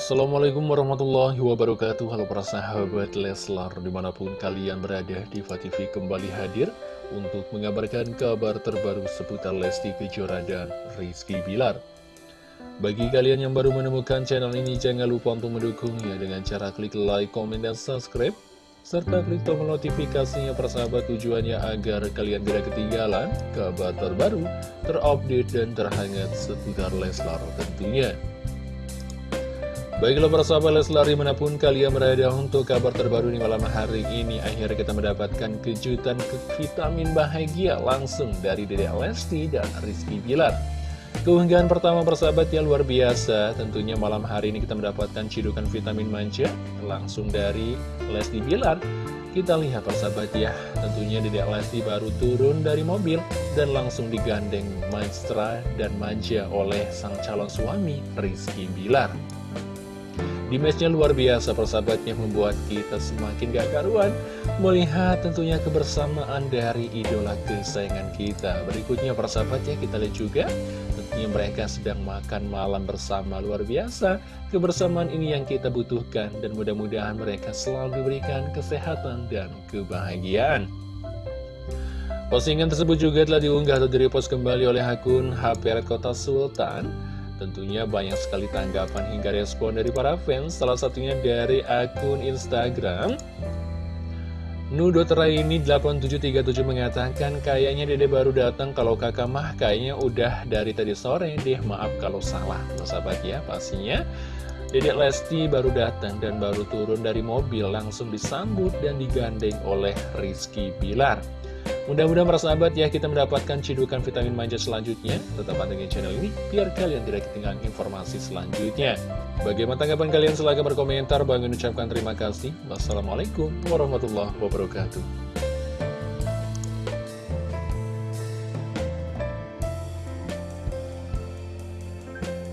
Assalamualaikum warahmatullahi wabarakatuh Halo para sahabat Leslar Di mana pun kalian berada Diva TV kembali hadir Untuk mengabarkan kabar terbaru seputar Lesti Kejora dan Rizky Bilar Bagi kalian yang baru menemukan channel ini Jangan lupa untuk mendukungnya Dengan cara klik like, komen, dan subscribe serta klik tombol notifikasinya persahabat tujuannya agar kalian tidak ketinggalan kabar terbaru, terupdate, dan terhangat seputar Leslar tentunya. Baiklah para sahabat Leslar di mana pun kalian berada untuk kabar terbaru di malam hari ini Akhirnya kita mendapatkan kejutan ke vitamin bahagia langsung dari Dede Lesti dan Rizky Bilar. Keunggahan pertama persahabat ya luar biasa Tentunya malam hari ini kita mendapatkan cidukan vitamin manja langsung dari Lesti Bilar. Kita lihat persahabat ya Tentunya Dede Lesti baru turun dari mobil Dan langsung digandeng maestra dan manja oleh sang calon suami Rizky Bilar di matchnya luar biasa persahabatnya membuat kita semakin gak karuan Melihat tentunya kebersamaan dari idola kesayangan kita. Berikutnya persahabatnya kita lihat juga Tentunya mereka sedang makan malam bersama. Luar biasa Kebersamaan ini yang kita butuhkan Dan mudah-mudahan mereka selalu diberikan kesehatan dan kebahagiaan. Postingan tersebut juga telah diunggah atau direpost kembali oleh akun HP Kota Sultan Tentunya banyak sekali tanggapan hingga respon dari para fans, salah satunya dari akun Instagram. ini 8737 mengatakan kayaknya dede baru datang. Kalau kakak mah kayaknya udah dari tadi sore deh. Maaf kalau salah. Sahabat ya pastinya. Dedek Lesti baru datang dan baru turun dari mobil langsung disambut dan digandeng oleh Rizky Bilar Mudah-mudahan para sahabat ya kita mendapatkan cidukan vitamin manja selanjutnya. Tetap pantengin channel ini biar kalian tidak ketinggalan informasi selanjutnya. Bagaimana tanggapan kalian? Silahkan berkomentar. Bang ucapkan terima kasih. Wassalamualaikum warahmatullahi wabarakatuh.